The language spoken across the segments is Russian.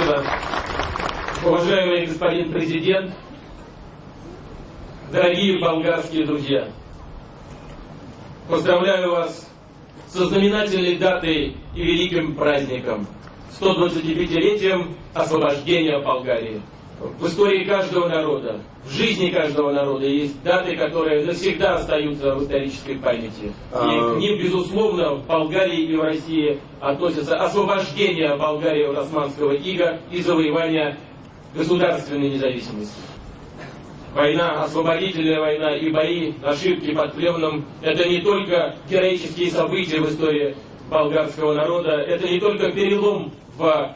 Спасибо. Уважаемый господин президент, дорогие болгарские друзья, поздравляю вас со знаменательной датой и великим праздником, 125-летием освобождения Болгарии. В истории каждого народа, в жизни каждого народа есть даты, которые навсегда остаются в исторической памяти. И А. к ним, безусловно, в Болгарии и в России относятся освобождение Болгарии от османского ига и завоевание государственной независимости. Война, освободительная война и бои, ошибки под Плевном – это не только героические события в истории болгарского народа, это не только перелом в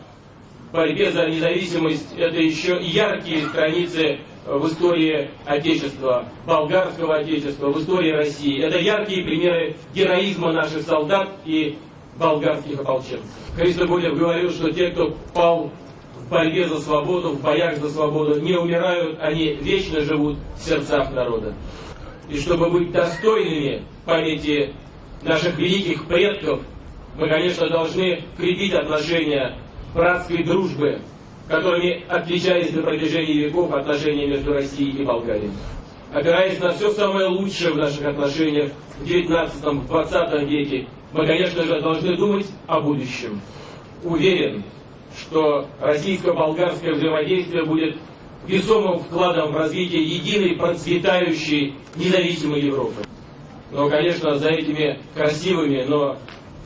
борьбе за независимость, это еще яркие страницы в истории Отечества, болгарского Отечества, в истории России. Это яркие примеры героизма наших солдат и болгарских ополченцев. Христо Гулев говорил, что те, кто пал в борьбе за свободу, в боях за свободу, не умирают, они вечно живут в сердцах народа. И чтобы быть достойными памяти наших великих предков, мы, конечно, должны крепить отношения братской дружбы, которыми отличались на протяжении веков отношения между Россией и Болгарией. Опираясь на все самое лучшее в наших отношениях в 19-20 веке, мы, конечно же, должны думать о будущем. Уверен, что российско-болгарское взаимодействие будет весомым вкладом в развитие единой, процветающей, независимой Европы. Но, конечно, за этими красивыми, но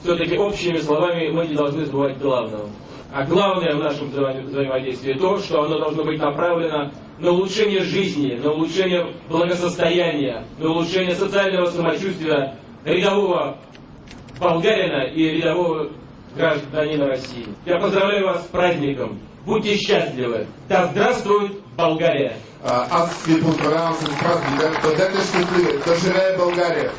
все-таки общими словами мы не должны забывать главного. А главное в нашем взаимо- взаимодействии то, что оно должно быть направлено на улучшение жизни, на улучшение благосостояния, на улучшение социального самочувствия рядового болгарина и рядового гражданина России. Я поздравляю вас с праздником. Будьте счастливы. Да здравствует Болгария! А, Аз ви поздравявам с празник. Бъдете щастливи. Да живее България!